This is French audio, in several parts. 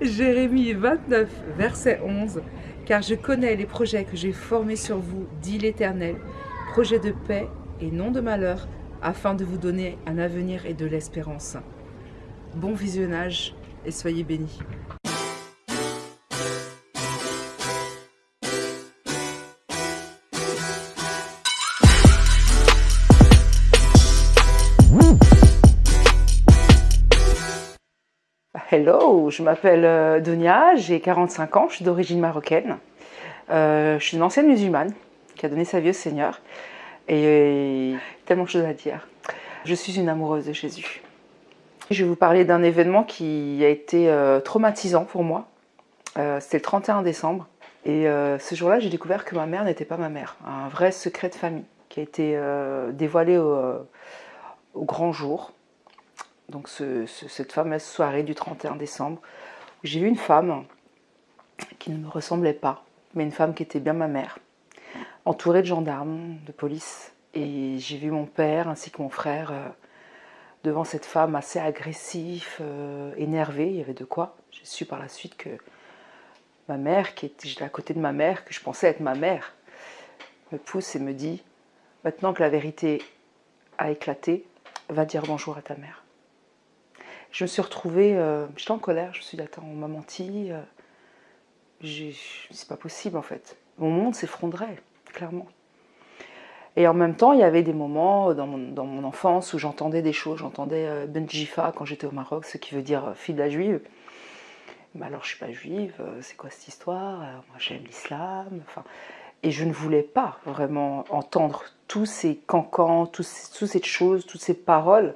Jérémie 29, verset 11. Car je connais les projets que j'ai formés sur vous, dit l'Éternel, projets de paix et non de malheur, afin de vous donner un avenir et de l'espérance. Bon visionnage et soyez bénis. Hello, je m'appelle euh, Donia, j'ai 45 ans, je suis d'origine marocaine. Euh, je suis une ancienne musulmane qui a donné sa vie au Seigneur et tellement de choses à dire. Je suis une amoureuse de Jésus. Je vais vous parler d'un événement qui a été euh, traumatisant pour moi. C'était le 31 décembre et ce jour-là j'ai découvert que ma mère n'était pas ma mère. Un vrai secret de famille qui a été dévoilé au grand jour donc cette fameuse soirée du 31 décembre, où j'ai vu une femme qui ne me ressemblait pas, mais une femme qui était bien ma mère, entourée de gendarmes, de police. Et j'ai vu mon père ainsi que mon frère euh, devant cette femme assez agressif, euh, énervé, il y avait de quoi. J'ai su par la suite que ma mère, qui était à côté de ma mère, que je pensais être ma mère, me pousse et me dit, maintenant que la vérité a éclaté, va dire bonjour à ta mère je me suis retrouvée, euh, j'étais en colère, je me suis dit, attends, on m'a menti, euh, c'est pas possible en fait. Mon monde s'effondrait, clairement. Et en même temps, il y avait des moments dans mon, enfance où j'entendais des choses, j'entendais euh, Benjifa quand j'étais au Maroc, ce qui veut dire fille de la juive. Mais alors je suis pas juive, c'est quoi cette histoire? Moi j'aime l'islam. Et je ne voulais pas vraiment entendre tous ces cancans, toutes ces choses, toutes ces paroles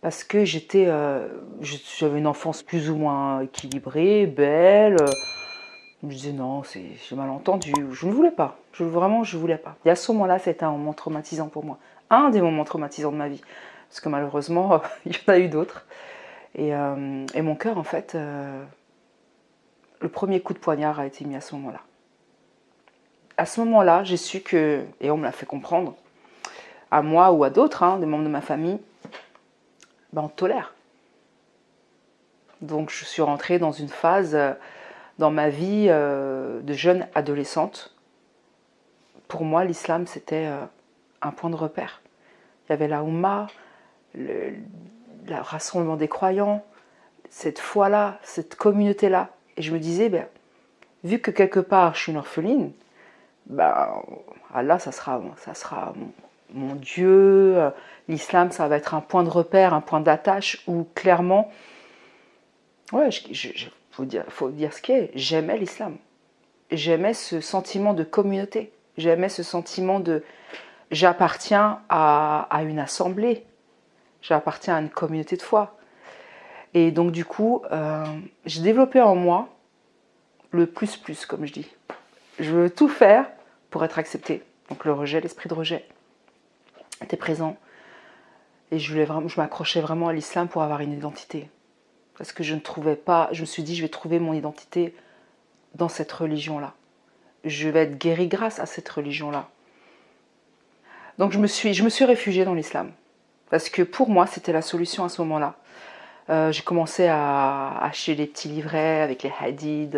parce que j'étais, euh, j'avais une enfance plus ou moins équilibrée, belle. Je me disais non, j'ai mal entendu. Je ne voulais pas. Je, vraiment, je ne voulais pas. Et à ce moment-là, c'était un moment traumatisant pour moi. Un des moments traumatisants de ma vie. Parce que malheureusement, il y en a eu d'autres. Et, euh, mon cœur, en fait, euh, le premier coup de poignard a été mis à ce moment-là. À ce moment-là, j'ai su que, et on me l'a fait comprendre, à moi ou à d'autres, hein, des membres de ma famille, ben, tolère. Donc je suis rentrée dans une phase euh, dans ma vie euh, de jeune adolescente. Pour moi, l'islam, c'était euh, un point de repère. Il y avait la Oumma, le, rassemblement des croyants, cette foi-là, cette communauté-là. Et je me disais, ben, vu que quelque part je suis une orpheline, ben, Allah, ça sera, ça sera Dieu, euh, l'islam, ça va être un point de repère, un point d'attache où clairement, ouais, faut, dire, faut dire ce qui est, j'aimais l'islam. J'aimais ce sentiment de communauté. J'aimais ce sentiment de j'appartiens à, une assemblée, j'appartiens à une communauté de foi. Et donc du coup, euh, j'ai développé en moi le plus plus, comme je dis. Je veux tout faire pour être accepté. Donc le rejet, l'esprit de rejet était présent. Et je, voulais vraiment, m'accrochais vraiment à l'islam pour avoir une identité. Parce que je ne trouvais pas, je me suis dit, je vais trouver mon identité dans cette religion-là. Je vais être guéri grâce à cette religion-là. Donc je me suis, je me suis réfugiée dans l'islam. Parce que pour moi, c'était la solution à ce moment-là. Euh, j'ai commencé à acheter des petits livrets avec les hadiths,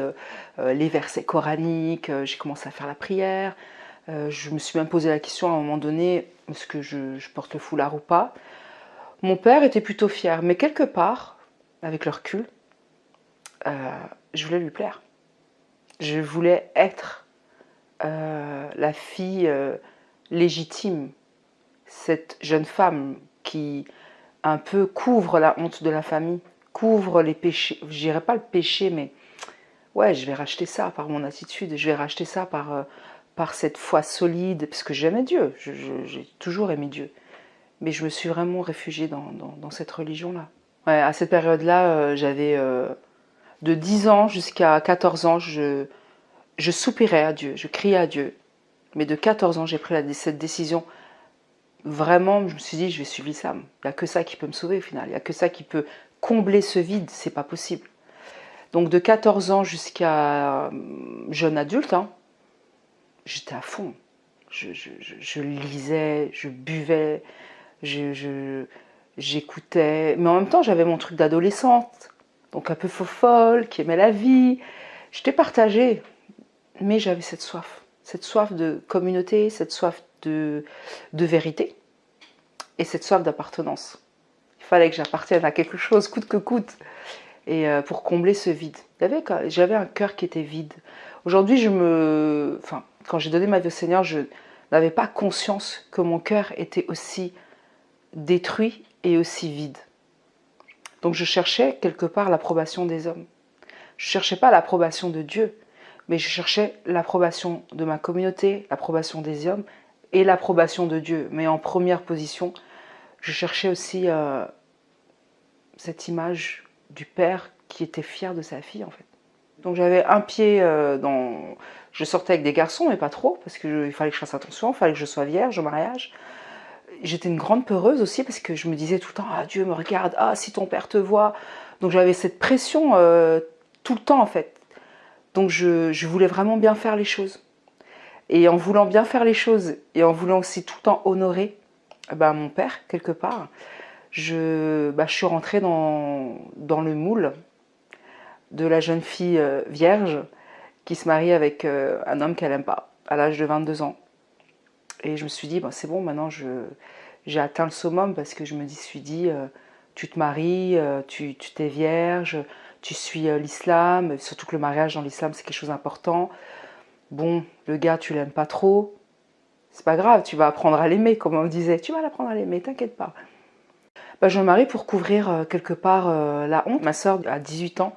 euh, les versets coraniques, euh, j'ai commencé à faire la prière, je me suis même posé la question à un moment donné, est-ce que je, porte le foulard ou pas Mon père était plutôt fier, mais quelque part, avec le recul, euh, je voulais lui plaire. Je voulais être euh, la fille légitime, cette jeune femme qui un peu couvre la honte de la famille, couvre les péchés, je dirais pas le péché, mais ouais, je vais racheter ça par mon attitude, je vais racheter ça par par cette foi solide, parce que j'aimais Dieu, j'ai toujours aimé Dieu. Mais je me suis vraiment réfugiée dans, cette religion-là. à cette période-là, euh, j'avais euh, de 10 ans jusqu'à 14 ans, je, je soupirais à Dieu, je criais à Dieu. Mais de 14 ans, j'ai pris cette décision. Vraiment, je me suis dit, je vais suivre l'islam. Il n'y a que ça qui peut me sauver au final. Il n'y a que ça qui peut combler ce vide. C'est pas possible. Donc de 14 ans jusqu'à euh, jeune adulte, hein, j'étais à fond. Je, lisais, je buvais, j'écoutais. Mais en même temps, j'avais mon truc d'adolescente. donc un peu faux folle, qui aimait la vie. J'étais partagée, mais j'avais cette soif, cette soif de communauté, cette soif de, de vérité et cette soif d'appartenance. Il fallait que j'appartienne à quelque chose, coûte que coûte, et euh, pour combler ce vide. J'avais un cœur qui était vide. Aujourd'hui, je me, enfin, quand j'ai donné ma vie au Seigneur, je n'avais pas conscience que mon cœur était aussi détruit et aussi vide. Donc je cherchais quelque part l'approbation des hommes. Je ne cherchais pas l'approbation de Dieu, mais je cherchais l'approbation de ma communauté, l'approbation des hommes et l'approbation de Dieu. Mais en première position, je cherchais aussi euh, cette image du père qui était fier de sa fille en fait. Donc j'avais un pied euh, dans... Je sortais avec des garçons, mais pas trop, parce qu'il fallait que je fasse attention, il fallait que je sois vierge au mariage. J'étais une grande peureuse aussi, parce que je me disais tout le temps, ah Dieu me regarde, ah si ton père te voit. Donc j'avais cette pression euh, tout le temps en fait. Donc je, voulais vraiment bien faire les choses. Et en voulant bien faire les choses, et en voulant aussi tout le temps honorer bah, mon père, quelque part, je, bah, je suis rentrée dans, dans le moule de la jeune fille euh, vierge qui se marie avec euh, un homme qu'elle n'aime pas à l'âge de 22 ans. Et je me suis dit, bah, c'est bon, maintenant j'ai atteint le summum parce que je me suis dit, euh, tu te maries, tu t'es vierge, tu suis l'islam, surtout que le mariage dans l'islam c'est quelque chose d'important. Bon, le gars tu l'aimes pas trop, c'est pas grave, tu vas apprendre à l'aimer, comme on disait, tu vas l'apprendre à l'aimer, t'inquiète pas. Bah, je me marie pour couvrir quelque part la honte. Ma soeur a 18 ans,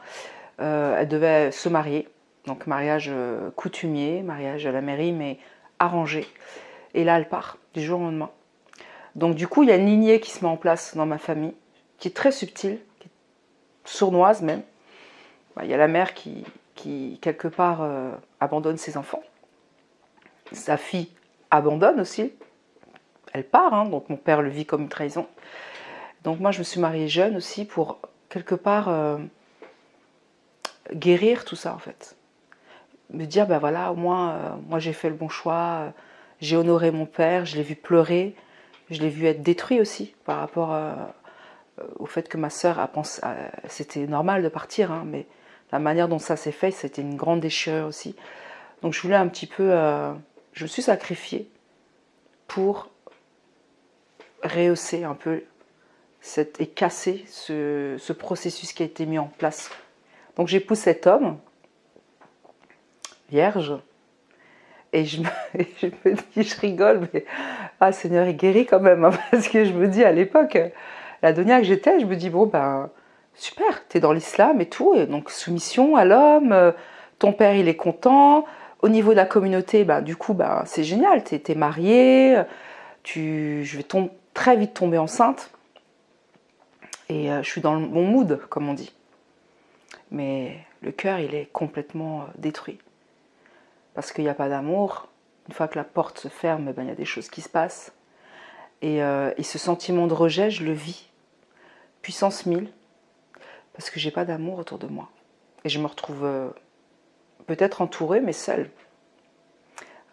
euh, elle devait se marier, donc mariage euh, coutumier, mariage à la mairie, mais arrangé. Et là, elle part du jour au lendemain. Donc du coup, il y a une lignée qui se met en place dans ma famille, qui est très subtile, qui est sournoise même. Bah, il y a la mère qui, qui quelque part, euh, abandonne ses enfants. Sa fille abandonne aussi. Elle part, hein, donc mon père le vit comme une trahison. Donc moi, je me suis mariée jeune aussi pour quelque part guérir tout ça en fait. Me dire, ben voilà, au moins, euh, moi j'ai fait le bon choix, euh, j'ai honoré mon père, je l'ai vu pleurer, je l'ai vu être détruit aussi par rapport euh, au fait que ma sœur a pensé, c'était normal de partir, hein, mais la manière dont ça s'est fait, c'était une grande déchirure aussi. Donc je voulais un petit peu, je me suis sacrifiée pour rehausser un peu cette, et casser ce, ce processus qui a été mis en place donc j'épouse cet homme, vierge, et je me, dis, je rigole, mais ah Seigneur, il guérit quand même, hein, parce que je me dis à l'époque, la Donia que j'étais, je me dis bon ben super, tu es dans l'islam et tout, donc soumission à l'homme, ton père il est content, au niveau de la communauté, ben, du coup ben, c'est génial, tu es, marié, tu, je vais très vite tomber enceinte, et euh, je suis dans le bon mood, comme on dit mais le cœur, il est complètement euh, détruit. Parce qu'il n'y a pas d'amour. Une fois que la porte se ferme, ben, il y a des choses qui se passent. Euh, et, ce sentiment de rejet, je le vis. Puissance 1000. Parce que j'ai pas d'amour autour de moi. Et je me retrouve euh, peut-être entourée, mais seule.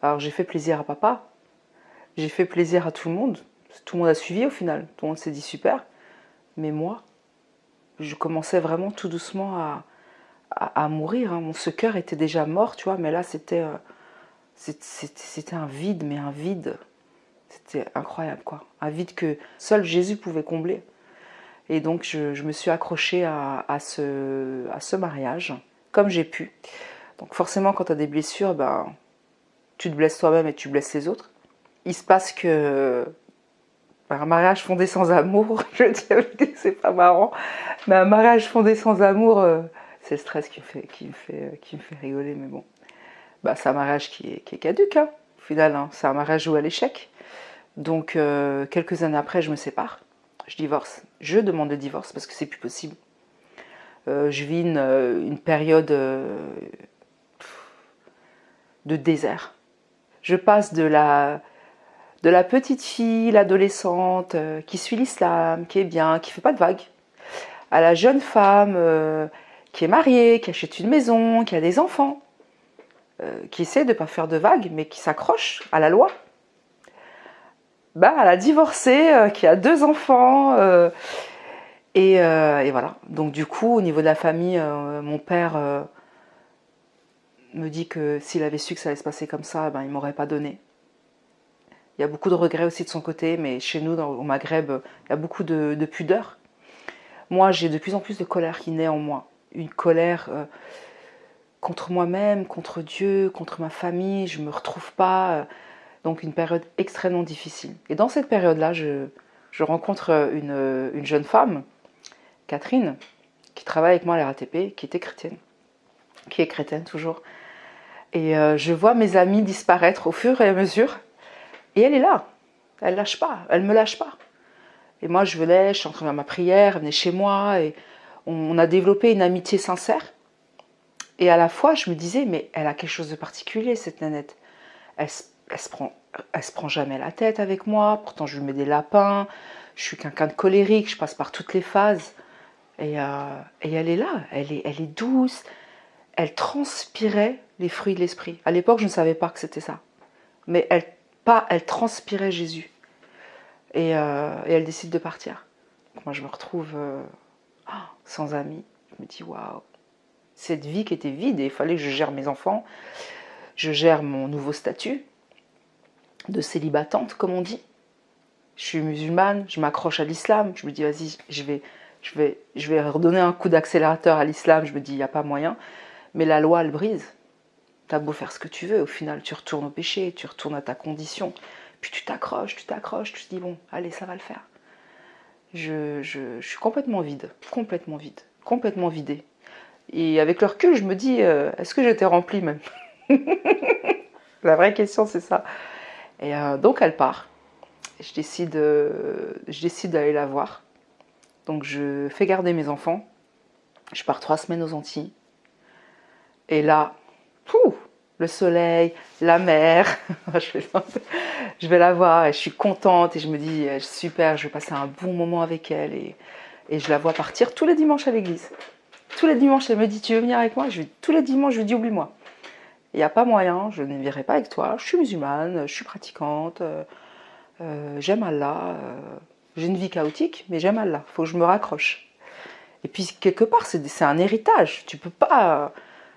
Alors j'ai fait plaisir à papa. J'ai fait plaisir à tout le monde. Tout le monde a suivi au final. Tout le monde s'est dit super. Mais moi, je commençais vraiment tout doucement à, à, mourir. Hein. Ce cœur était déjà mort, tu vois, mais là, c'était euh, c'était un vide, mais un vide. C'était incroyable, quoi. Un vide que seul Jésus pouvait combler. Et donc, je, me suis accrochée à, ce, à ce mariage, comme j'ai pu. Donc, forcément, quand tu as des blessures, ben, tu te blesses toi-même et tu blesses les autres. Il se passe que un mariage fondé sans amour, je que c'est pas marrant, mais un mariage fondé sans amour, euh, c'est le stress qui me, fait, qui, me fait, rigoler, mais bon. Bah, c'est un mariage qui est, caduque, hein, au final, hein. c'est un mariage joué à l'échec. Donc, euh, quelques années après, je me sépare, je divorce. Je demande le divorce parce que c'est plus possible. Euh, je vis une, période de désert. Je passe de la petite fille, l'adolescente, euh, qui suit l'islam, qui est bien, qui fait pas de vagues, à la jeune femme euh, qui est mariée, qui achète une maison, qui a des enfants, euh, qui essaie de ne pas faire de vagues, mais qui s'accroche à la loi. Bah, à la divorcée, qui a deux enfants, Et, voilà. Donc du coup, au niveau de la famille, mon père me dit que s'il avait su que ça allait se passer comme ça, ben, il ne m'aurait pas donné. Il y a beaucoup de regrets aussi de son côté, mais chez nous, au Maghreb, il y a beaucoup de, pudeur. Moi, j'ai de plus en plus de colère qui naît en moi. Une colère euh, contre moi-même, contre Dieu, contre ma famille. Je ne me retrouve pas. Euh, donc une période extrêmement difficile. Et dans cette période-là, je, rencontre une, une, jeune femme, Catherine, qui travaille avec moi à la RATP, qui était chrétienne, qui est chrétienne toujours. Et euh, je vois mes amis disparaître au fur et à mesure. Et elle est là. Elle lâche pas. Elle me lâche pas. Et moi, je venais, je suis en train de faire ma prière, elle venait chez moi. On a développé une amitié sincère. Et à la fois, je me disais, mais elle a quelque chose de particulier, cette nanette. Elle, elle, se prend, elle se prend jamais la tête avec moi. Pourtant, je lui mets des lapins. Je suis quelqu'un de colérique. Je passe par toutes les phases. Et, euh, et elle est là. Elle est, elle est douce. Elle transpirait les fruits de l'esprit. À l'époque, je ne savais pas que c'était ça. Mais elle, pas, elle transpirait Jésus. Et, euh, elle décide de partir. Moi, je me retrouve euh, sans amis. Je me dis, waouh, cette vie qui était vide et il fallait que je gère mes enfants. Je gère mon nouveau statut de célibatante, comme on dit. Je suis musulmane, je m'accroche à l'islam. Je me dis, vas-y, je vais, je, vais, je vais redonner un coup d'accélérateur à l'islam. Je me dis, il n'y a pas moyen. Mais la loi, elle brise. T'as beau faire ce que tu veux, au final, tu retournes au péché, tu retournes à ta condition. Puis tu t'accroches, tu t'accroches, tu te dis, bon, allez, ça va le faire. Je, suis complètement vide, complètement vide, complètement vidée. Et avec le recul, je me dis, euh, est-ce que j'étais remplie même La vraie question, c'est ça. Et euh, donc, elle part. Je décide, euh, je décide d'aller la voir. Donc, je fais garder mes enfants. Je pars trois semaines aux Antilles. Et là, le soleil, la mer. je, vais, la voir et je suis contente et je me dis euh, super, je vais passer un bon moment avec elle et, je la vois partir tous les dimanches à l'église. Tous les dimanches, elle me dit tu veux venir avec moi? Je, Tous les dimanches, je lui dis oublie-moi. Il n'y a pas moyen, je ne viendrai pas avec toi. Je suis musulmane, je suis pratiquante, euh, euh, j'aime Allah. J'ai une vie chaotique, mais j'aime Allah. Il faut que je me raccroche. Et puis quelque part, c'est un héritage. Tu peux pas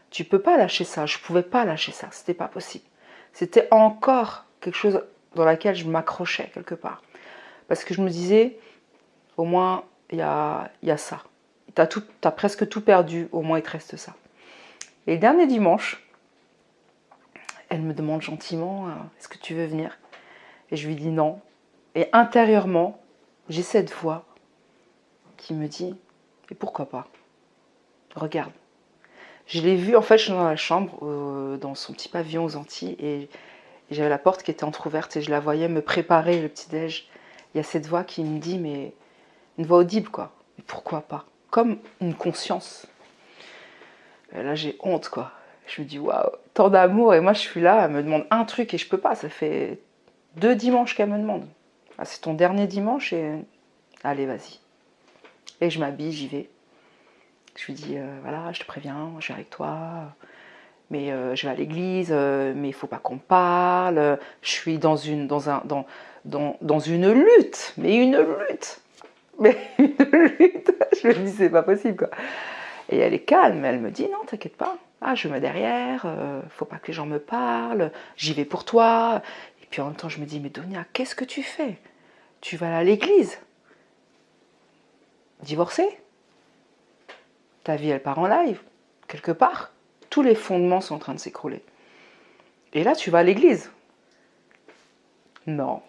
tu peux pas lâcher ça. Je pouvais pas lâcher ça. C'était pas possible. C'était encore quelque chose dans laquelle je m'accrochais quelque part. Parce que je me disais, au moins, il y a, ça. Tu as, as, presque tout perdu, au moins il te reste ça. Et le dernier dimanche, elle me demande gentiment, euh, est-ce que tu veux venir? Et je lui dis non. Et intérieurement, j'ai cette voix qui me dit, et pourquoi pas? Regarde, je l'ai vu, en fait, je suis dans la chambre, euh, dans son petit pavillon aux Antilles, et, j'avais la porte qui était entr'ouverte et je la voyais me préparer le petit-déj. Il y a cette voix qui me dit, mais une voix audible, quoi. Pourquoi pas? Comme une conscience. Et là, j'ai honte, quoi. Je me dis, waouh, tant d'amour, et moi, je suis là, elle me demande un truc et je peux pas. Ça fait deux dimanches qu'elle me demande. Ah, c'est ton dernier dimanche et allez, vas-y. Et je m'habille, j'y vais. Je lui dis, euh, voilà, je te préviens, je vais avec toi, mais euh, je vais à l'église, euh, mais il faut pas qu'on parle. Je suis dans une, dans, un, dans, dans, dans une lutte, mais une lutte, mais une lutte. Je me dis, c'est pas possible, quoi. Et elle est calme, elle me dit, non, t'inquiète pas. Ah, je me mets derrière, faut pas que les gens me parlent, j'y vais pour toi. Et puis en même temps, je me dis, mais Donia, qu'est-ce que tu fais? Tu vas à l'église? Divorcée? Ta vie elle part en live, quelque part. Tous les fondements sont en train de s'écrouler. Et là, tu vas à l'église. Non.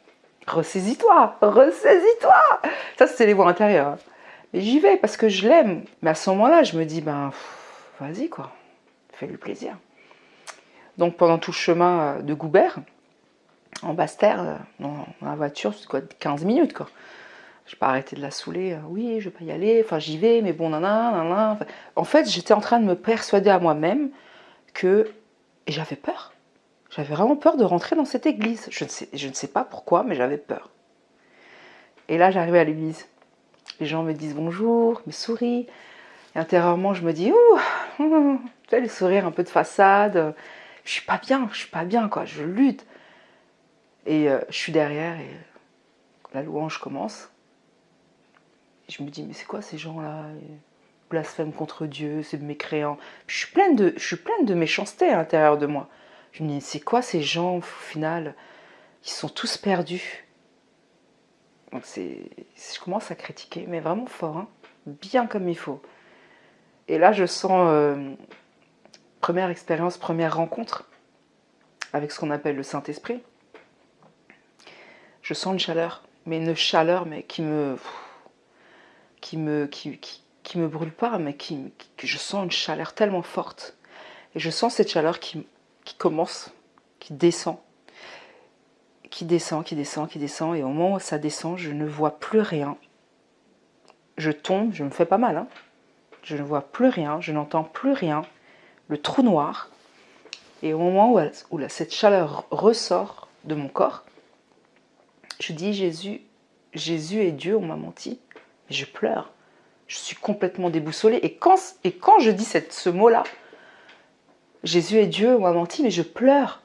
Ressaisis-toi, ressaisis-toi. Ça, c'est les voix intérieures. Hein. Mais j'y vais parce que je l'aime. Mais à ce moment-là, je me dis, ben, vas-y, quoi. Fais-lui plaisir. Donc, pendant tout le chemin de Goubert, en basse terre, euh, dans la voiture, c'est quoi, 15 minutes, quoi. Je vais pas arrêter de la saouler. Euh, oui, je vais pas y aller. Enfin, j'y vais, mais bon, nanana, En fait, j'étais en train de me persuader à moi-même que j'avais peur. J'avais vraiment peur de rentrer dans cette église. Je ne sais, je ne sais pas pourquoi, mais j'avais peur. Et là, j'arrivais à l'église. Les gens me disent bonjour, me sourient. Et intérieurement, je me dis, ouh, tu sais, le sourire un peu de façade. Je suis pas bien, je suis pas bien, quoi. Je lutte. Et euh, je suis derrière et la louange commence. Je me dis, mais c'est quoi ces gens-là? Blasphème contre Dieu, c'est mécréant. Je suis pleine de, je suis pleine de méchanceté à l'intérieur de moi. Je me dis, c'est quoi ces gens, au final? Ils sont tous perdus. Donc je commence à critiquer, mais vraiment fort, hein. bien comme il faut. Et là, je sens, euh, première expérience, première rencontre avec ce qu'on appelle le Saint-Esprit. Je sens une chaleur, mais une chaleur mais qui me, qui me, qui, qui me brûle pas, mais qui, que je sens une chaleur tellement forte. Et je sens cette chaleur qui, qui commence, qui descend, qui descend, qui descend, qui descend. Et au moment où ça descend, je ne vois plus rien. Je tombe, je me fais pas mal. Hein. Je ne vois plus rien, je n'entends plus rien. Le trou noir. Et au moment où, où cette chaleur ressort de mon corps, je dis Jésus, Jésus est Dieu, on m'a menti. Je pleure je suis complètement déboussolée. Et quand, je dis ce mot-là, Jésus est Dieu, on m'a menti, mais je pleure.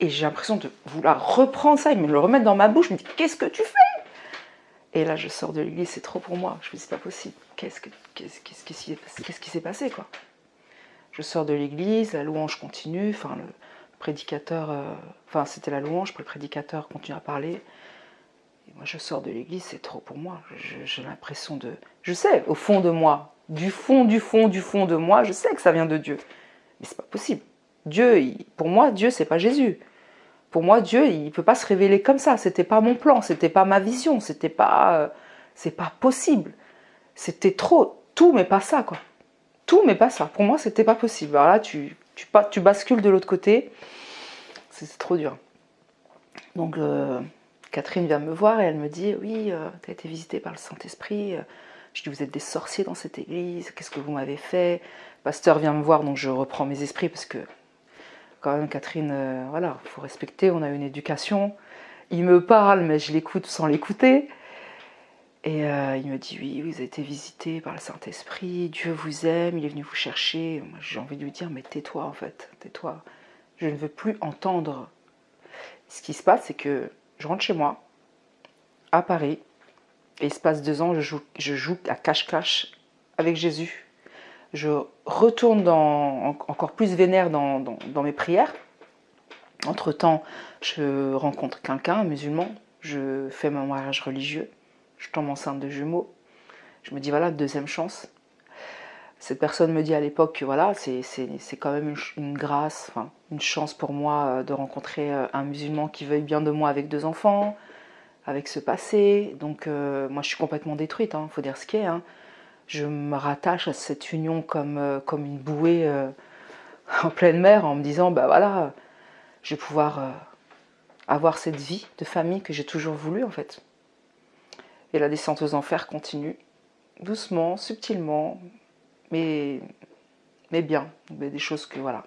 Et j'ai l'impression de vouloir reprendre ça et me le remettre dans ma bouche. Je me dis, qu'est-ce que tu fais? Et là, je sors de l'église, c'est trop pour moi. Je me dis, c'est pas possible. Qu'est-ce, que, qu'est-ce, qui s'est passé quoi? Je sors de l'église, la louange continue. Enfin, le prédicateur, euh, c'était la louange, le prédicateur continue à parler moi, je sors de l'église, c'est trop pour moi. J'ai l'impression de... Je sais, au fond de moi, du fond, du fond, du fond de moi, je sais que ça vient de Dieu. Mais c'est pas possible. Dieu, pour moi, Dieu, c'est pas Jésus. Pour moi, Dieu, il peut pas se révéler comme ça. C'était pas mon plan, c'était pas ma vision, c'était pas... Euh, c'est pas possible. C'était trop. Tout, mais pas ça, quoi. Tout, mais pas ça. Pour moi, c'était pas possible. Alors là, tu, tu, bascules de l'autre côté. C'est trop dur. Donc... Euh, Catherine vient me voir et elle me dit Oui, euh, tu as été visitée par le Saint-Esprit. Je dis Vous êtes des sorciers dans cette église, qu'est-ce que vous m'avez fait? Le pasteur vient me voir, donc je reprends mes esprits parce que, quand même, Catherine, euh, voilà, il faut respecter, on a une éducation. Il me parle, mais je l'écoute sans l'écouter. Et euh, il me dit Oui, vous avez été visité par le Saint-Esprit, Dieu vous aime, il est venu vous chercher. J'ai envie de lui dire Mais tais-toi, en fait, tais-toi. Je ne veux plus entendre. Ce qui se passe, c'est que je rentre chez moi, à Paris, et il se passe deux ans, je joue, à cache-cache avec Jésus. Je retourne encore plus vénère dans, dans, mes prières. Entre-temps, je rencontre quelqu'un, un musulman, je fais mon mariage religieux, je tombe enceinte de jumeaux. Je me dis, voilà, deuxième chance. Cette personne me dit à l'époque que voilà, c'est quand même une, grâce, une chance pour moi euh, de rencontrer euh, un musulman qui veuille bien de moi avec deux enfants, avec ce passé. Donc euh, moi je suis complètement détruite, il hein, faut dire ce qui est. Hein. Je me rattache à cette union comme, comme une bouée en pleine mer en me disant, bah voilà, je vais pouvoir avoir cette vie de famille que j'ai toujours voulu en fait. Et la descente aux enfers continue, doucement, subtilement, mais, mais bien, des choses que voilà,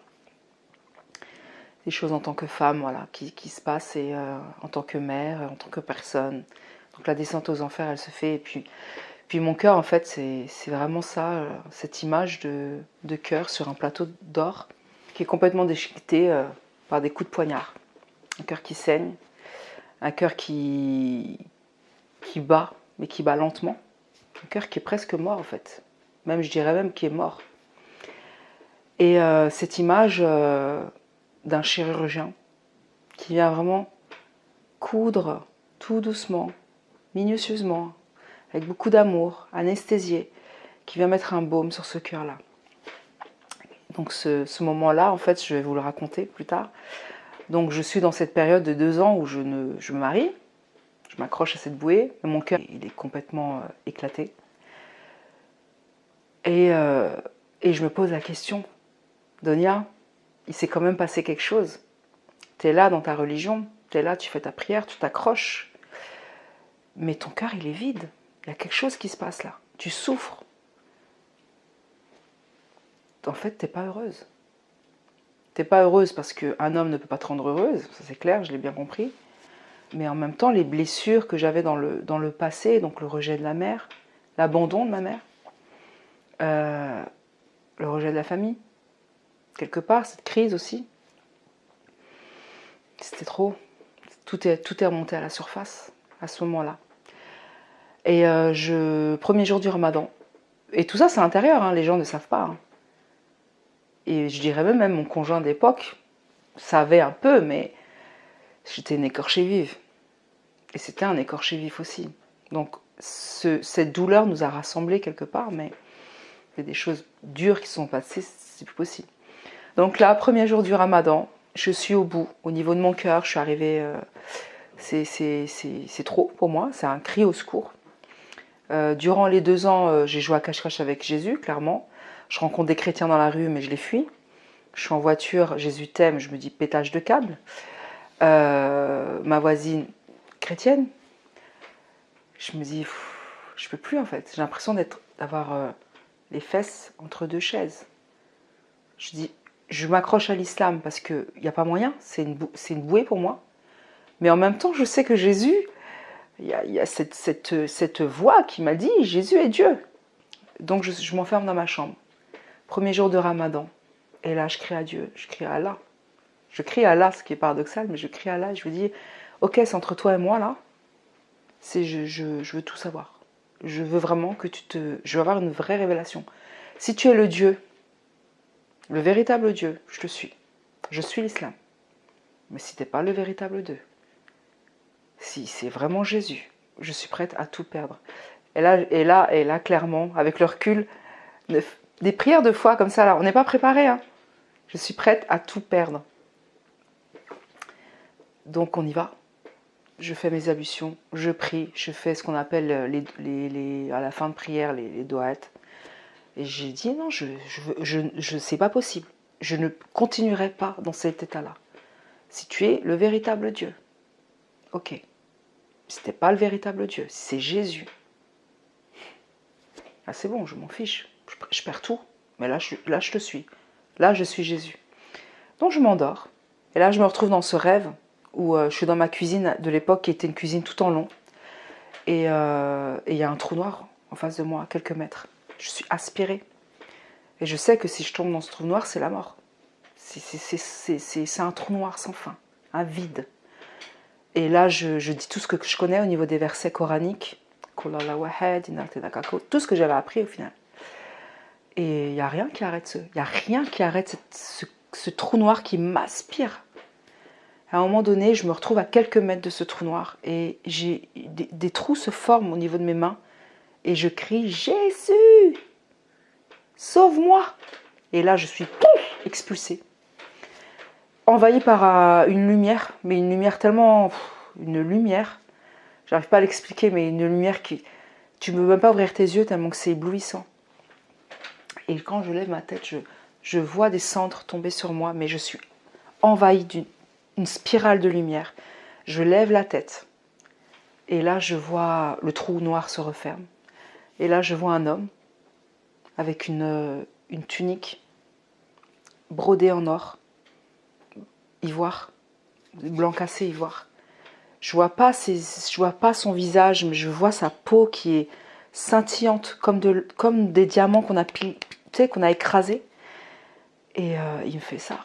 des choses en tant que femme, voilà, qui, se passent et euh, en tant que mère, en tant que personne. Donc la descente aux enfers, elle se fait et puis, puis mon cœur, en fait, c'est vraiment ça, euh, cette image de, de cœur sur un plateau d'or qui est complètement déchiqueté euh, par des coups de poignard. Un cœur qui saigne, un cœur qui, qui bat, mais qui bat lentement. Un cœur qui est presque mort, en fait même je dirais même qui est mort. Et euh, cette image euh, d'un chirurgien qui vient vraiment coudre tout doucement, minutieusement, avec beaucoup d'amour, anesthésié, qui vient mettre un baume sur ce cœur-là. Donc ce, moment-là, en fait, je vais vous le raconter plus tard. Donc je suis dans cette période de deux ans où je, ne, me marie, je m'accroche à cette bouée, mon cœur il est complètement euh, éclaté. Euh, et, je me pose la question, Donia, il s'est quand même passé quelque chose. Tu es là dans ta religion, tu es là, tu fais ta prière, tu t'accroches. Mais ton cœur, il est vide. Il y a quelque chose qui se passe là. Tu souffres. En fait, tu n'es pas heureuse. Tu n'es pas heureuse parce qu'un homme ne peut pas te rendre heureuse, ça c'est clair, je l'ai bien compris. Mais en même temps, les blessures que j'avais dans le, dans le passé, donc le rejet de la mère, l'abandon de ma mère, euh, le rejet de la famille, quelque part, cette crise aussi. C'était trop. Tout est, tout est remonté à la surface à ce moment-là. Et euh, je, premier jour du ramadan. Et tout ça, c'est intérieur, hein, les gens ne savent pas. Hein. Et je dirais même, même mon conjoint d'époque savait un peu, mais j'étais une écorchée vive. Et c'était un écorché vif aussi. Donc cette douleur nous a rassemblés quelque part, mais des choses dures qui sont passées, c'est plus possible. Donc là, premier jour du ramadan, je suis au bout. Au niveau de mon cœur, je suis arrivée... Euh, c'est trop pour moi, c'est un cri au secours. Euh, durant les deux ans, euh, j'ai joué à cache-cache avec Jésus, clairement. Je rencontre des chrétiens dans la rue, mais je les fuis. Je suis en voiture, Jésus t'aime, je me dis pétage de câble. ma voisine chrétienne, je me dis, je peux plus en fait. J'ai l'impression d'avoir les fesses entre deux chaises. Je dis, je m'accroche à l'islam parce qu'il n'y a pas moyen, c'est une, bouée pour moi. Mais en même temps, je sais que Jésus, il y a, cette, cette, cette, voix qui m'a dit, Jésus est Dieu. Donc je, m'enferme dans ma chambre. Premier jour de ramadan. Et là, je crie à Dieu, je crie à Allah. Je crie à Allah, ce qui est paradoxal, mais je crie à Allah et je lui dis, ok, c'est entre toi et moi là. Je, je, je veux tout savoir. Je veux vraiment que tu te... Je veux avoir une vraie révélation. Si tu es le Dieu le véritable Dieu, je te suis. Je suis l'islam. Mais si tu n'es pas le véritable Dieu, si c'est vraiment Jésus, je suis prête à tout perdre. Et là, et là, et là clairement, avec le recul, des prières de foi comme ça, là, on n'est pas préparé. Hein. Je suis prête à tout perdre. Donc on y va. Je fais mes ablutions, je prie, je fais ce qu'on appelle les, les, à la fin de prière les, les. Et j'ai dit non, je je, je, c'est pas possible. Je ne continuerai pas dans cet état-là. Si tu es le véritable Dieu, ok. N'es pas le véritable Dieu, c'est Jésus, ah, c'est bon, je m'en fiche. Je, perds tout. Mais là je, là, je te suis. Là, je suis Jésus. Donc je m'endors. Et là, je me retrouve dans ce rêve où euh, je suis dans ma cuisine de l'époque qui était une cuisine tout en long. Euh, et il y a un trou noir en face de moi, à quelques mètres. Je suis aspirée. Et je sais que si je tombe dans ce trou noir, c'est la mort. C'est un trou noir sans fin, un vide. Et là, je, dis tout ce que je connais au niveau des versets coraniques, tout ce que j'avais appris au final. Et il n'y a rien qui arrête ce, il y a rien qui arrête ce, trou noir qui m'aspire. À un moment donné, je me retrouve à quelques mètres de ce trou noir et j'ai des, trous se forment au niveau de mes mains et je crie Jésus, sauve-moi. Et là, je suis expulsée, envahie par euh, une lumière, mais une lumière tellement, une lumière, j'arrive pas à l'expliquer, mais une lumière qui, tu ne peux même pas ouvrir tes yeux tellement que c'est éblouissant. Et quand je lève ma tête, je, je vois des cendres tomber sur moi, mais je suis envahie d'une spirale de lumière. Je lève la tête et là je vois le trou noir se referme. Et là, je vois un homme avec une, une tunique brodée en or, ivoire, blanc cassé ivoire. Je vois pas je vois pas son visage, mais je vois sa peau qui est scintillante comme, de, comme des diamants qu'on a, qu'on a écrasés. Et euh, il me fait ça.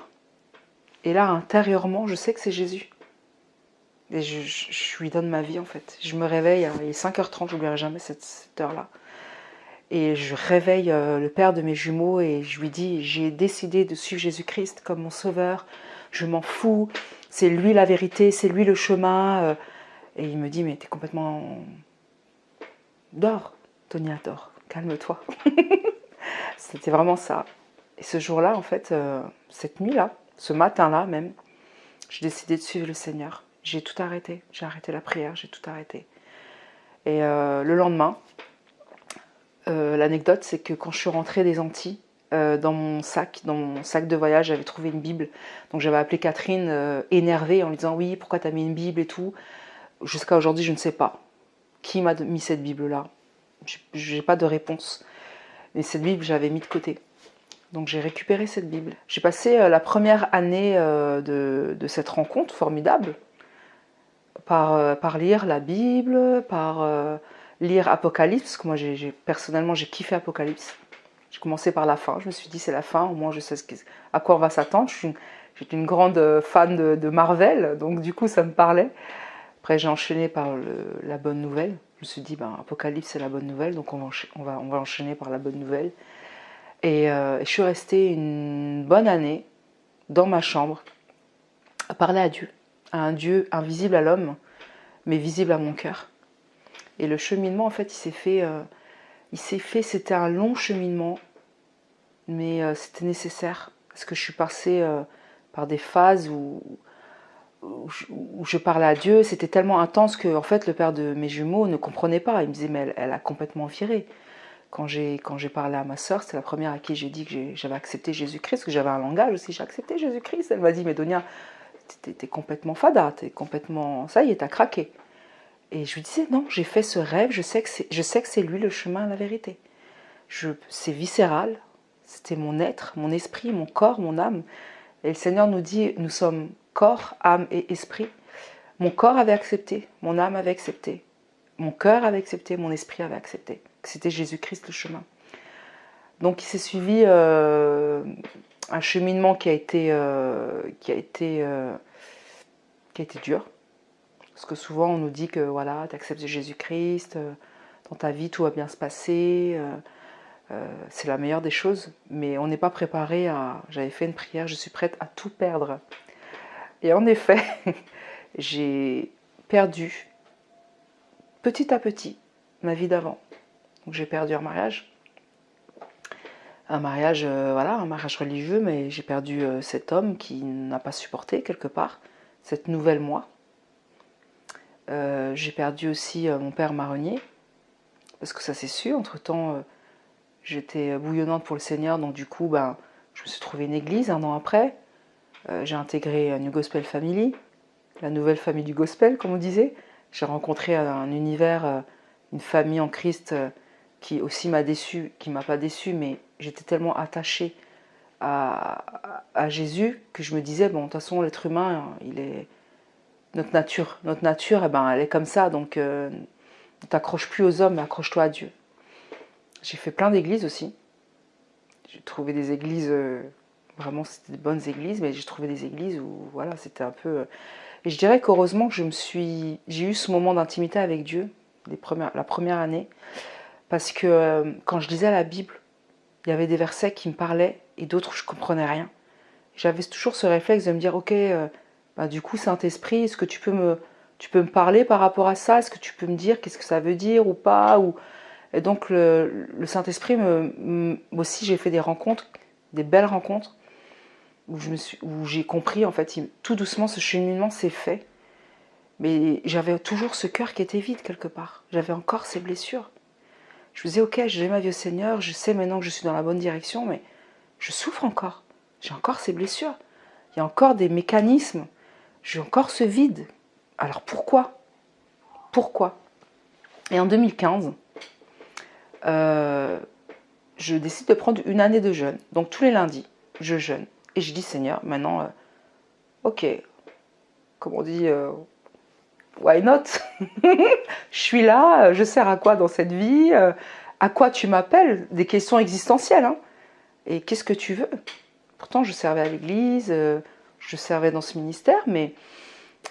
Et là, intérieurement, je sais que c'est Jésus. Je, lui donne ma vie en fait. Je me réveille, il est 5h30, je n'oublierai jamais cette, heure-là. Et je réveille euh, le père de mes jumeaux et je lui dis, j'ai décidé de suivre Jésus-Christ comme mon sauveur, je m'en fous, c'est lui la vérité, c'est lui le chemin. Euh. Et il me dit, mais t'es complètement... Dors, Tonia, dors, calme-toi. C'était vraiment ça. Et ce jour-là, en fait, euh, cette nuit-là, ce matin-là même, j'ai décidé de suivre le Seigneur. J'ai tout arrêté, j'ai arrêté la prière, j'ai tout arrêté. Et le lendemain, euh, l'anecdote, c'est que quand je suis rentrée des Antilles, euh, dans mon sac, dans mon sac de voyage, j'avais trouvé une Bible. Donc j'avais appelé Catherine euh, énervée en lui disant oui, pourquoi t'as mis une Bible et tout? Jusqu'à aujourd'hui, je ne sais pas qui m'a mis cette Bible-là? J'ai pas de réponse. Mais cette Bible, j'avais mis de côté. Donc j'ai récupéré cette Bible. J'ai passé la première année de, de, cette rencontre formidable par, par lire la Bible, par lire Apocalypse, parce que moi personnellement j'ai kiffé Apocalypse. J'ai commencé par la fin, je me suis dit c'est la fin, au moins je sais à quoi on va s'attendre. J'étais une, une, grande euh, fan de, Marvel, donc du coup ça me parlait. Après j'ai enchaîné par la bonne nouvelle. Je me suis dit, ben, Apocalypse, c'est la bonne nouvelle, donc on va enchaîner par la bonne nouvelle. Et, euh, je suis restée une bonne année dans ma chambre à parler à Dieu, à un Dieu invisible à l'homme, mais visible à mon cœur. Et le cheminement, en fait, il s'est fait, euh, il s'est fait, c'était un long cheminement, mais euh, c'était nécessaire, parce que je suis passée par des phases où, où je, parlais à Dieu, c'était tellement intense que en fait le père de mes jumeaux ne comprenait pas. Il me disait mais elle, a complètement viré. Quand j'ai parlé à ma soeur, c'est la première à qui j'ai dit que j'avais accepté Jésus-Christ, que j'avais un langage aussi. J'ai accepté Jésus-Christ. Elle m'a dit mais Donia, t'es es complètement fada, t'es complètement ça y est, t'as craqué. Et je lui disais non, j'ai fait ce rêve, je sais que c'est lui le chemin à la vérité. c'est viscéral, c'était mon être, mon esprit, mon corps, mon âme. Et le Seigneur nous dit nous sommes corps, âme et esprit. Mon corps avait accepté, mon âme avait accepté, mon cœur avait accepté, mon esprit avait accepté. C'était Jésus-Christ le chemin. Donc il s'est suivi euh, un cheminement qui a été, euh, qui a euh, qui a été dur. Parce que souvent on nous dit que voilà, tu acceptes Jésus-Christ, dans ta vie tout va bien se passer, c'est la meilleure des choses. Mais on n'est pas préparé à. J'avais fait une prière, je suis prête à tout perdre et en effet, j'ai perdu petit à petit ma vie d'avant. Donc j'ai perdu un mariage. Un mariage, euh, voilà, un mariage religieux, mais j'ai perdu euh, cet homme qui n'a pas supporté quelque part cette nouvelle moi. Euh, j'ai perdu aussi mon père marronnier, parce que ça s'est su. Entre-temps, j'étais bouillonnante pour le Seigneur, donc du coup, ben, je me suis trouvé une église un an après. J'ai intégré New Gospel Family, la nouvelle famille du gospel, comme on disait. J'ai rencontré un univers, une famille en Christ qui aussi m'a déçu, qui m'a pas déçu, mais j'étais tellement attachée à, Jésus que je me disais bon, de toute façon, l'être humain, il est notre nature, notre nature, eh ben, elle est comme ça, donc ne t'accroche plus aux hommes, mais accroche-toi à Dieu. J'ai fait plein d'églises aussi. J'ai trouvé des églises Vraiment, c'était de bonnes églises, mais j'ai trouvé des églises où, voilà, c'était un peu... Euh, et je dirais qu'heureusement que je me suis... J'ai eu ce moment d'intimité avec Dieu, les premières, la première année, parce que euh, quand je lisais la Bible, il y avait des versets qui me parlaient et d'autres je comprenais rien. J'avais toujours ce réflexe de me dire, ok, euh, bah, du coup, Saint-Esprit, est-ce que tu peux, me, tu peux me parler par rapport à ça? Est-ce que tu peux me dire qu'est-ce que ça veut dire ou pas? Ou... Et donc, le, Saint-Esprit, aussi, j'ai fait des rencontres, des belles rencontres, où j'ai compris en fait, tout doucement ce cheminement s'est fait. Mais j'avais toujours ce cœur qui était vide quelque part. J'avais encore ces blessures. Je me disais, ok, j'ai ma vie au Seigneur, je sais maintenant que je suis dans la bonne direction, mais je souffre encore. J'ai encore ces blessures. Il y a encore des mécanismes. J'ai encore ce vide. Alors pourquoi? Pourquoi? Et en 2015, euh, je décide de prendre une année de jeûne. Donc tous les lundis, je jeûne. Et je dis, Seigneur, maintenant, euh, ok, comme on dit, euh, why not? Je suis là, je sers à quoi dans cette vie? Euh, À quoi tu m'appelles? Des questions existentielles. Hein et qu'est-ce que tu veux? Pourtant, je servais à l'église, je servais dans ce ministère, mais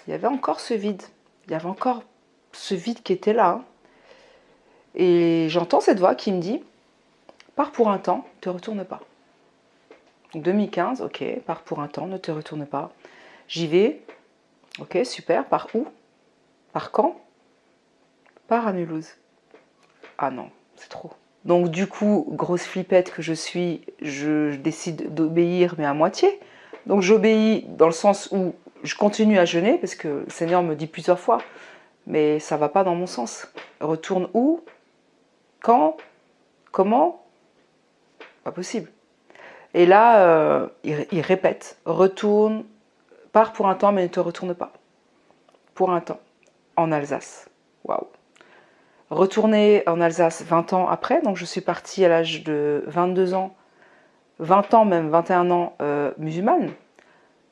il y avait encore ce vide. Il y avait encore ce vide qui était là. Hein. Et j'entends cette voix qui me dit, pars pour un temps, ne te retourne pas. 2015, ok, pars pour un temps, ne te retourne pas. J'y vais, ok, super, par où? Par quand? Par à. Ah non, c'est trop. Donc du coup, grosse flippette que je suis, je décide d'obéir, mais à moitié. Donc j'obéis dans le sens où je continue à jeûner, parce que le Seigneur me dit plusieurs fois, mais ça va pas dans mon sens. Retourne où? Quand? Comment? Pas possible. Et là, euh, il, répète, retourne, pars pour un temps, mais ne te retourne pas. Pour un temps, en Alsace. Waouh. Retourner en Alsace 20 ans après, donc je suis partie à l'âge de 22 ans, 20 ans même, 21 ans euh, musulmane,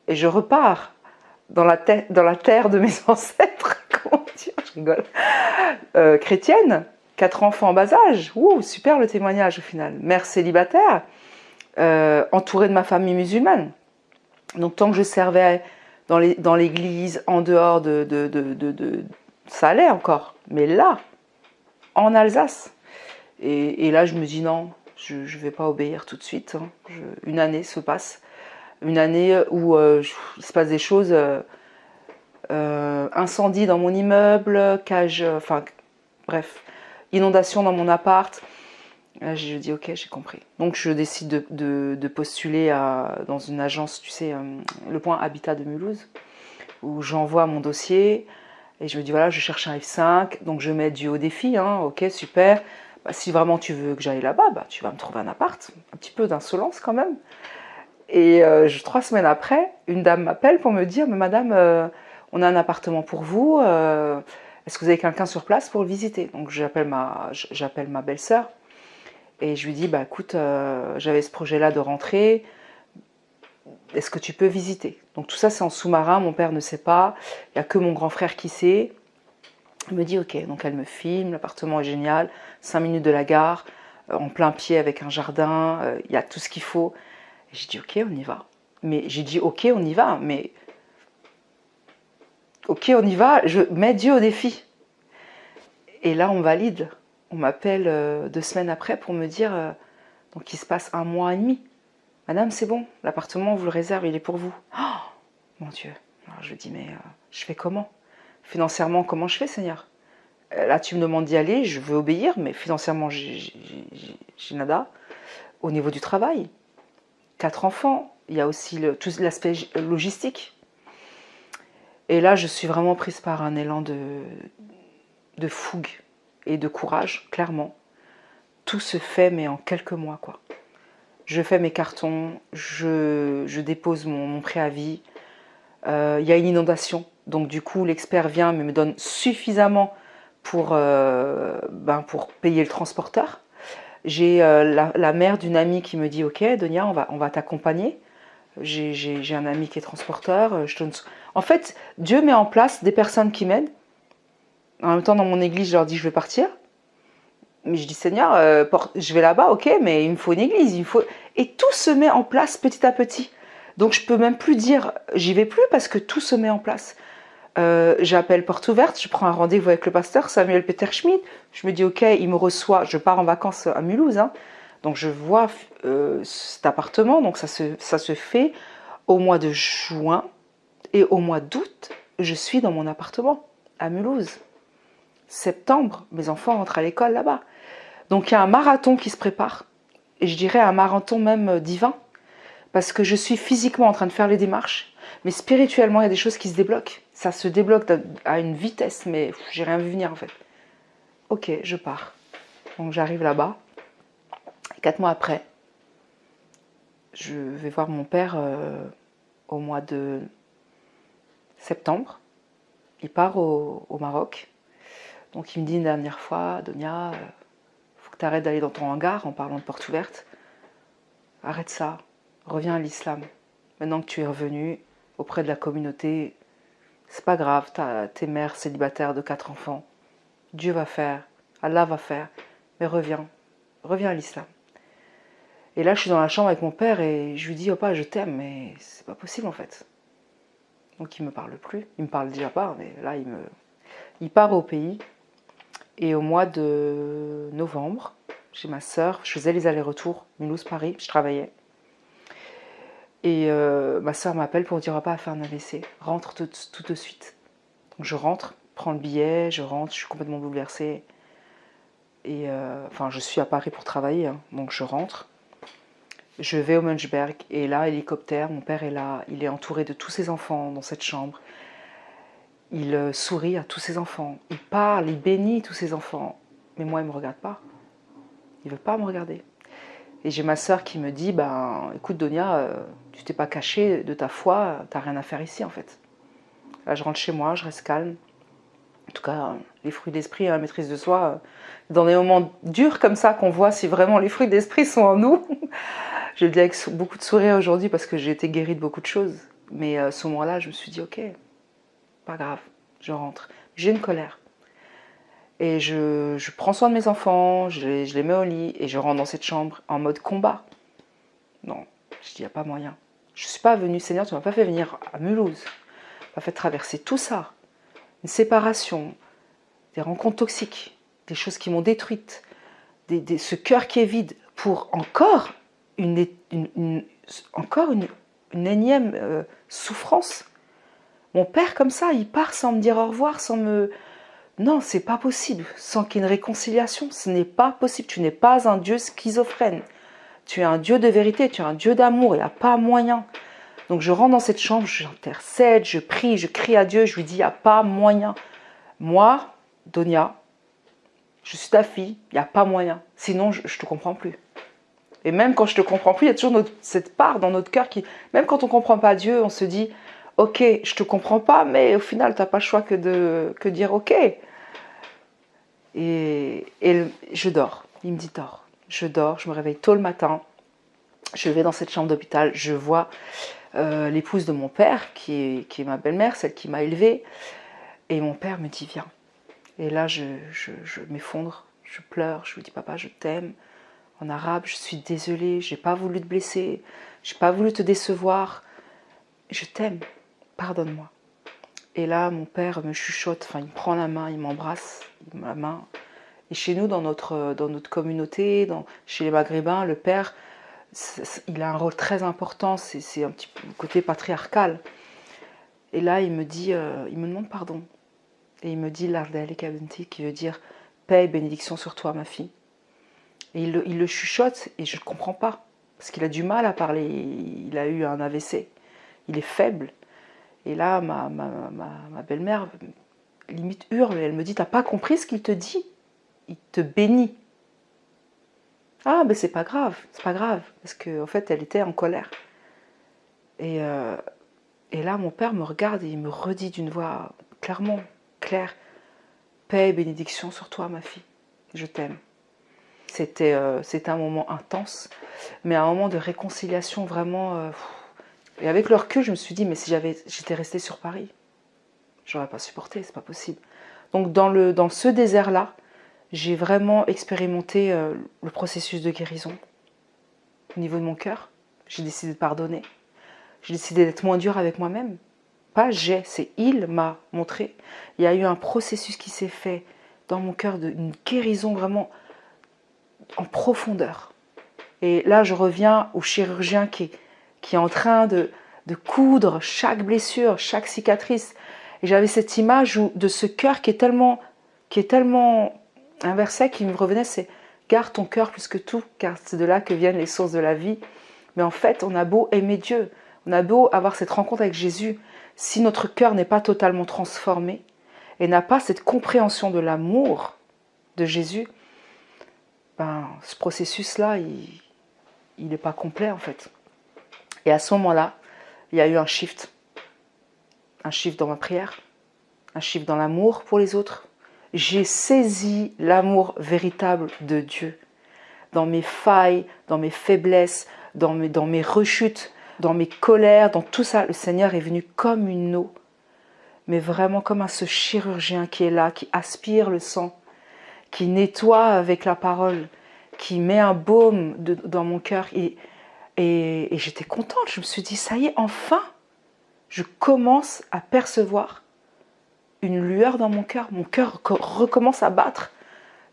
et je repars dans la, terre de mes ancêtres, comment dire, je rigole, euh, chrétienne, quatre enfants en bas âge, Ouh, super le témoignage au final, mère célibataire, euh, entourée de ma famille musulmane. Donc tant que je servais dans l'église, en dehors de, ça allait encore. Mais là, en Alsace. Et, là, je me dis non, je ne vais pas obéir tout de suite. Hein. une année se passe. Une année où euh, il se passe des choses. Euh, euh, incendie dans mon immeuble, cage, enfin bref, inondation dans mon appart. Je dis ok, j'ai compris. Donc je décide de, postuler dans une agence, tu sais, le point Habitat de Mulhouse, où j'envoie mon dossier et je me dis voilà, je cherche un F5, donc je mets du haut défi, hein, ok, super. Bah, si vraiment tu veux que j'aille là-bas, bah, tu vas me trouver un appart, un petit peu d'insolence quand même. Et euh, trois semaines après, une dame m'appelle pour me dire, mais madame, euh, on a un appartement pour vous, euh, est-ce que vous avez quelqu'un sur place pour le visiter? Donc j'appelle ma, ma belle-sœur et je lui dis, bah écoute, j'avais ce projet-là de rentrer, est-ce que tu peux visiter? Donc tout ça c'est en sous-marin, mon père ne sait pas, il n'y a que mon grand frère qui sait. Elle me dit ok, donc elle me filme, l'appartement est génial, 5 minutes de la gare, en plein pied avec un jardin, il y a tout ce qu'il faut. J'ai dit ok, on y va. Mais j'ai dit ok, on y va, mais ok, on y va, je mets Dieu au défi. Et là, on valide. On m'appelle euh, deux semaines après pour me dire, euh, donc il se passe un mois et demi. Madame, c'est bon, l'appartement, on vous le réserve, il est pour vous. Oh, mon Dieu. Alors je dis, mais euh, je fais comment? Financièrement, comment je fais, Seigneur? Là, tu me demandes d'y aller, je veux obéir, mais financièrement, j'ai nada. Au niveau du travail, quatre enfants, il y a aussi tout l'aspect logistique. Et là, je suis vraiment prise par un élan de fougue et de courage, clairement. Tout se fait, mais en quelques mois, quoi. Je fais mes cartons, je, dépose mon, préavis. Euh, il y a une inondation, donc du coup, l'expert vient, mais me donne suffisamment pour, euh, ben, pour payer le transporteur. J'ai euh, la, mère d'une amie qui me dit Ok, Donia, on va, on va t'accompagner. J'ai un ami qui est transporteur. Euh, je En fait, Dieu met en place des personnes qui m'aident. En même temps, dans mon église, je leur dis Je vais partir. Mais je dis Seigneur, euh, je vais là-bas, ok, mais il me faut une église. Il faut... Et tout se met en place petit à petit. Donc je peux même plus dire J'y vais plus parce que tout se met en place. Euh, j'appelle porte ouverte, je prends un rendez-vous avec le pasteur Samuel Peter Schmidt. Je me dis, ok, il me reçoit, je pars en vacances à Mulhouse. Hein. donc je vois euh, cet appartement, donc ça se, ça se fait au mois de juin. Et au mois d'août, je suis dans mon appartement à Mulhouse. Septembre, mes enfants rentrent à l'école là-bas. Donc il y a un marathon qui se prépare. Et je dirais un marathon même divin. Parce que je suis physiquement en train de faire les démarches. Mais spirituellement, il y a des choses qui se débloquent ça se débloque à une vitesse, mais j'ai rien vu venir en fait. Ok, je pars. Donc j'arrive là-bas. Quatre mois après, je vais voir mon père euh, au mois de septembre. Il part au, Maroc. Donc il me dit une dernière fois, Donia, euh, faut que tu arrêtes d'aller dans ton hangar en parlant de porte ouverte. Arrête ça, reviens à l'islam. Maintenant que tu es revenu auprès de la communauté c'est pas grave, t'es mère célibataire de quatre enfants. Dieu va faire, Allah va faire, mais reviens, reviens à l'islam. Et là, je suis dans la chambre avec mon père et je lui dis, oh je t'aime, mais c'est pas possible en fait. Donc il me parle plus, il me parle déjà pas, mais là il me, il part au pays. Et au mois de novembre, j'ai ma soeur, je faisais les allers-retours Mulhouse-Paris, je travaillais. Et euh, ma soeur m'appelle pour dire pas à faire un AVC, rentre tout, de suite. Donc je rentre, prends le billet, je rentre, je suis complètement bouleversée. Et euh, enfin, je suis à Paris pour travailler, hein. donc je rentre. Je vais au Munchberg et là, hélicoptère, mon père est là, il est entouré de tous ses enfants dans cette chambre. Il euh, sourit à tous ses enfants, il parle, il bénit tous ses enfants. Mais moi, il ne me regarde pas. Il ne veut pas me regarder. Et j'ai ma soeur qui me dit, ben, écoute Donia, euh, tu t'es pas caché de ta foi, t'as rien à faire ici en fait. Là, je rentre chez moi, je reste calme. En tout cas, les fruits d'esprit et la maîtrise de soi, euh, dans des moments durs comme ça, qu'on voit si vraiment les fruits d'esprit sont en nous. je le dis avec beaucoup de sourire aujourd'hui parce que j'ai été guérie de beaucoup de choses. Mais à ce moment-là, je me suis dit, ok, pas grave, je rentre. J'ai une colère. Et je, prends soin de mes enfants, je les, mets au lit et je rentre dans cette chambre en mode combat. Non, je dis, il n'y a pas moyen. Je ne suis pas venue, Seigneur, tu ne m'as pas fait venir à Mulhouse. Tu m'as fait traverser tout ça. Une séparation, des rencontres toxiques. des choses qui m'ont détruite, des, ce cœur qui est vide, pour encore une, encore une, énième euh, souffrance. Mon père, comme ça, il part sans me dire au revoir, sans me... Non, c'est pas possible. Sans qu'il y ait une réconciliation, ce n'est pas possible. Tu n'es pas un Dieu schizophrène. Tu es un Dieu de vérité, tu es un Dieu d'amour, il n'y a pas moyen. Donc je rentre dans cette chambre, j'intercède, je prie, je crie à Dieu, je lui dis, il n'y a pas moyen. Moi, Donia, je suis ta fille, il n'y a pas moyen. Sinon, je ne te comprends plus. Et même quand je te comprends plus, il y a toujours cette part dans notre cœur qui, même quand on ne comprend pas Dieu, on se dit, ok, je te comprends pas, mais au final, tu n'as pas le choix que de dire ok. Et, je dors. Il me dit dors. Je dors, je me réveille tôt le matin. Je vais dans cette chambre d'hôpital, je vois euh, l'épouse de mon père, qui est, qui est ma belle-mère, celle qui m'a élevée. Et mon père me dit viens. Et là, je, je m'effondre, je pleure, je lui dis papa, je t'aime en arabe, je suis désolée, j'ai pas voulu te blesser, j'ai pas voulu te décevoir, je t'aime, pardonne-moi. Et là, mon père me chuchote, enfin, il me prend la main, il m'embrasse, la main. Et chez nous, dans notre, dans notre communauté, chez les Maghrébins, le père, il a un rôle très important, c'est un petit côté patriarcal. Et là, il me dit, euh, il me demande pardon. Et il me dit l'Ardel et qui veut dire paix et bénédiction sur toi, ma fille. Et il le, chuchote et je ne comprends pas. Parce qu'il a du mal à parler. Il a eu un AVC. Il est faible. Et là, ma, belle-mère limite hurle. Elle me dit T'as pas compris ce qu'il te dit? Il te bénit. Ah, mais c'est pas grave. C'est pas grave. Parce qu'en en fait, elle était en colère. Et, euh, et là, mon père me regarde et il me redit d'une voix clairement, claire Paix et bénédiction sur toi, ma fille. Je t'aime. Euh, c'était un moment intense, mais un moment de réconciliation vraiment. Euh, et avec le recul, je me suis dit, mais si j'étais restée sur Paris, j'aurais pas supporté, c'est pas possible. Donc dans, le, dans ce désert-là, j'ai vraiment expérimenté euh, le processus de guérison au niveau de mon cœur. J'ai décidé de pardonner. J'ai décidé d'être moins dur avec moi-même. Pas j'ai, c'est il m'a montré. Il y a eu un processus qui s'est fait dans mon cœur d'une guérison vraiment en profondeur. Et là, je reviens au chirurgien qui, qui est en train de, coudre chaque blessure, chaque cicatrice. Et j'avais cette image de ce cœur qui est tellement, qui est tellement un verset qui me revenait, c'est garde ton cœur plus que tout, car c'est de là que viennent les sources de la vie. Mais en fait, on a beau aimer Dieu, on a beau avoir cette rencontre avec Jésus, si notre cœur n'est pas totalement transformé et n'a pas cette compréhension de l'amour de Jésus, ben, ce processus-là, il n'est pas complet en fait. Et à ce moment-là, il y a eu un shift. Un shift dans ma prière, un shift dans l'amour pour les autres. J'ai saisi l'amour véritable de Dieu. Dans mes failles, dans mes faiblesses, dans mes, dans mes rechutes, dans mes colères, dans tout ça, le Seigneur est venu comme une eau, mais vraiment comme un ce chirurgien qui est là, qui aspire le sang, qui nettoie avec la parole, qui met un baume dans mon cœur. Et, et, j'étais contente. Je me suis dit, ça y est, enfin, je commence à percevoir une lueur dans mon cœur. Mon cœur recommence à battre.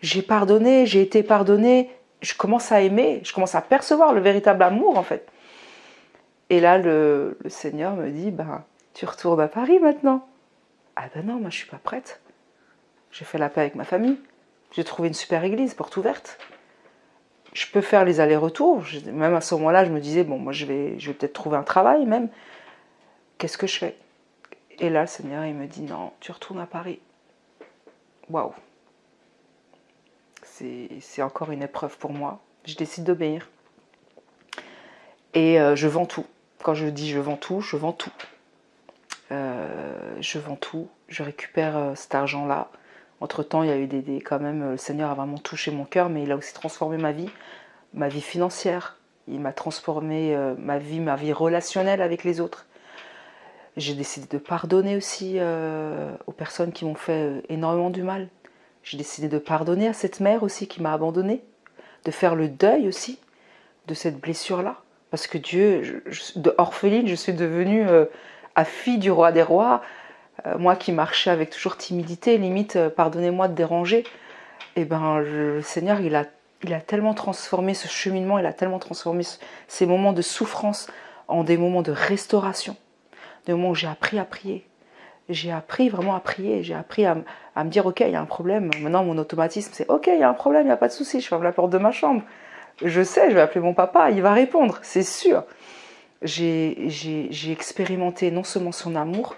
J'ai pardonné, j'ai été pardonné. Je commence à aimer, je commence à percevoir le véritable amour en fait. Et là, le, Seigneur me dit, ben, tu retournes à Paris maintenant. Ah ben non, moi je suis pas prête. J'ai fait la paix avec ma famille. J'ai trouvé une super église, porte ouverte. Je peux faire les allers-retours. Même à ce moment-là, je me disais, bon, moi, je vais, je vais peut-être trouver un travail même. Qu'est-ce que je fais? Et là, le Seigneur, il me dit, non, tu retournes à Paris. Waouh C'est encore une épreuve pour moi. Je décide d'obéir. Et euh, je vends tout. Quand je dis je vends tout, je vends tout. Euh, je vends tout. Je récupère euh, cet argent-là entre-temps, il y a eu des, quand même, le Seigneur a vraiment touché mon cœur, mais il a aussi transformé ma vie, ma vie financière. Il m'a transformé euh, ma vie, ma vie relationnelle avec les autres. J'ai décidé de pardonner aussi euh, aux personnes qui m'ont fait euh, énormément du mal. J'ai décidé de pardonner à cette mère aussi qui m'a abandonnée, de faire le deuil aussi de cette blessure-là. Parce que Dieu, de orpheline, je suis devenue à fille du roi des rois, euh, moi qui marchais avec toujours timidité, limite, euh, pardonnez-moi de déranger, et eh ben le Seigneur, il a, il a tellement transformé ce cheminement, il a tellement transformé ces moments de souffrance en des moments de restauration, des moments où j'ai appris à prier. J'ai appris vraiment à prier, j'ai appris à, à, me dire, ok, il y a un problème. Maintenant, mon automatisme, c'est, ok, il y a un problème, il n'y a pas de souci, je ferme la porte de ma chambre. Je sais, je vais appeler mon papa, il va répondre, c'est sûr. J'ai expérimenté non seulement son amour,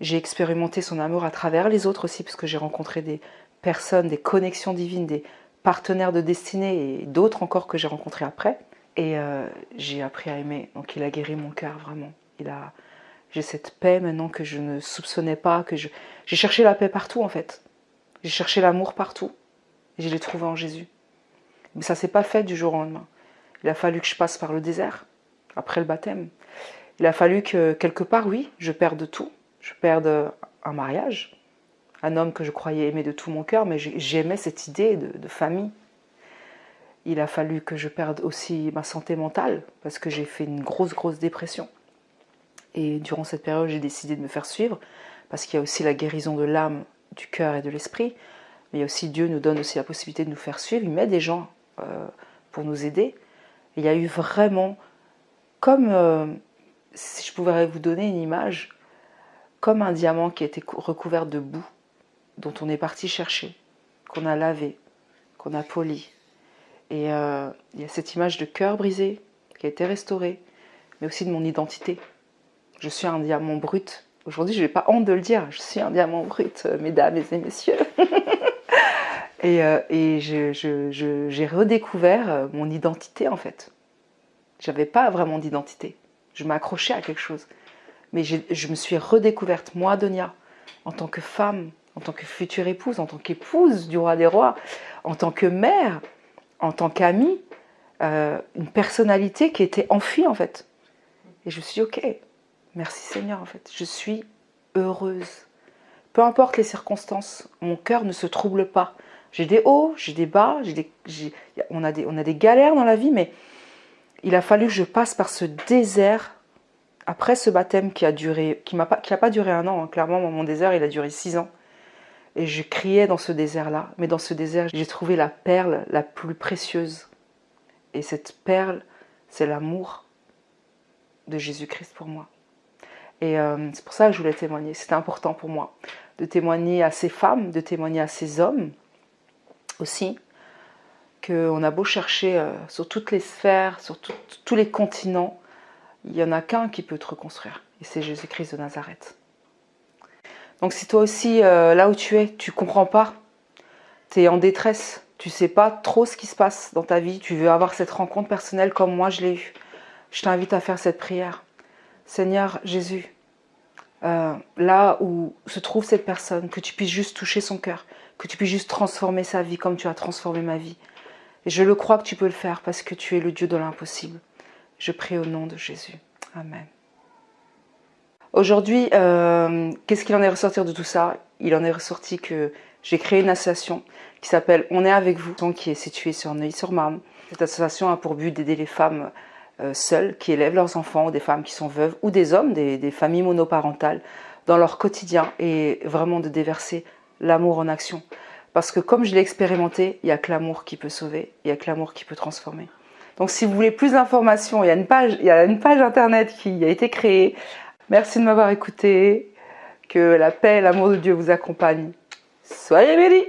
j'ai expérimenté son amour à travers les autres aussi, parce que j'ai rencontré des personnes, des connexions divines, des partenaires de destinée et d'autres encore que j'ai rencontrés après. Et euh, j'ai appris à aimer. Donc il a guéri mon cœur vraiment. Il a, j'ai cette paix maintenant que je ne soupçonnais pas, que je, j'ai cherché la paix partout en fait. J'ai cherché l'amour partout. Et je l'ai trouvé en Jésus. Mais ça s'est pas fait du jour au lendemain. Il a fallu que je passe par le désert, après le baptême. Il a fallu que quelque part, oui, je perde tout. Je perde un mariage, un homme que je croyais aimer de tout mon cœur, mais j'aimais cette idée de, famille. Il a fallu que je perde aussi ma santé mentale, parce que j'ai fait une grosse, grosse dépression. Et durant cette période, j'ai décidé de me faire suivre, parce qu'il y a aussi la guérison de l'âme, du cœur et de l'esprit. Mais il y a aussi Dieu nous donne aussi la possibilité de nous faire suivre. Il met des gens euh, pour nous aider. il y a eu vraiment, comme euh, si je pouvais vous donner une image, comme un diamant qui été recouvert de boue, dont on est parti chercher, qu'on a lavé, qu'on a poli. Et euh, il y a cette image de cœur brisé qui a été restaurée, mais aussi de mon identité. Je suis un diamant brut. Aujourd'hui, je n'ai pas honte de le dire, je suis un diamant brut, mesdames et messieurs. Et, euh, j'ai redécouvert euh, mon identité en fait. J'avais pas vraiment d'identité. Je m'accrochais à quelque chose. Mais je me suis redécouverte, moi, Donia, en tant que femme, en tant que future épouse, en tant qu'épouse du roi des rois, en tant que mère, en tant qu'amie, euh, une personnalité qui était enfuie en fait. Et je me suis dit, ok, merci Seigneur en fait, je suis heureuse. Peu importe les circonstances, mon cœur ne se trouble pas. J'ai des hauts, j'ai des bas, on a des galères dans la vie, mais il a fallu que je passe par ce désert après ce baptême qui a duré, qui n'a pas, pas duré un an. Hein. Clairement, mon désert, il a duré six ans. Et je criais dans ce désert-là. Mais dans ce désert, j'ai trouvé la perle la plus précieuse. Et cette perle, c'est l'amour de Jésus-Christ pour moi. Et euh, c'est pour ça que je voulais témoigner. C'était important pour moi de témoigner à ces femmes, de témoigner à ces hommes aussi, qu'on a beau chercher euh, sur toutes les sphères, sur tous les continents, il n'y en a qu'un qui peut te reconstruire, et c'est Jésus-Christ de Nazareth. Donc si toi aussi, euh, là où tu es, tu comprends pas, tu es en détresse, tu sais pas trop ce qui se passe dans ta vie, tu veux avoir cette rencontre personnelle comme moi je l'ai eue, je t'invite à faire cette prière. Seigneur Jésus, euh, là où se trouve cette personne, que tu puisses juste toucher son cœur, que tu puisses juste transformer sa vie comme tu as transformé ma vie. Et je le crois que tu peux le faire parce que tu es le Dieu de l'impossible. Je prie au nom de Jésus. Amen. Aujourd'hui, euh, qu'est-ce qu'il en est ressorti de tout ça? Il en est ressorti que j'ai créé une association qui s'appelle On est avec vous, qui est située sur Neuilly-sur-Marne. Cette association a pour but d'aider les femmes euh, seules qui élèvent leurs enfants, ou des femmes qui sont veuves, ou des hommes, des familles monoparentales, dans leur quotidien et vraiment de déverser l'amour en action. Parce que comme je l'ai expérimenté, il n'y a que l'amour qui peut sauver, il n'y a que l'amour qui peut transformer. Donc si vous voulez plus d'informations, il, y a une page, il y a une page internet qui a été créée. Merci de m'avoir écouté. Que la paix et l'amour de Dieu vous accompagnent. Soyez bénis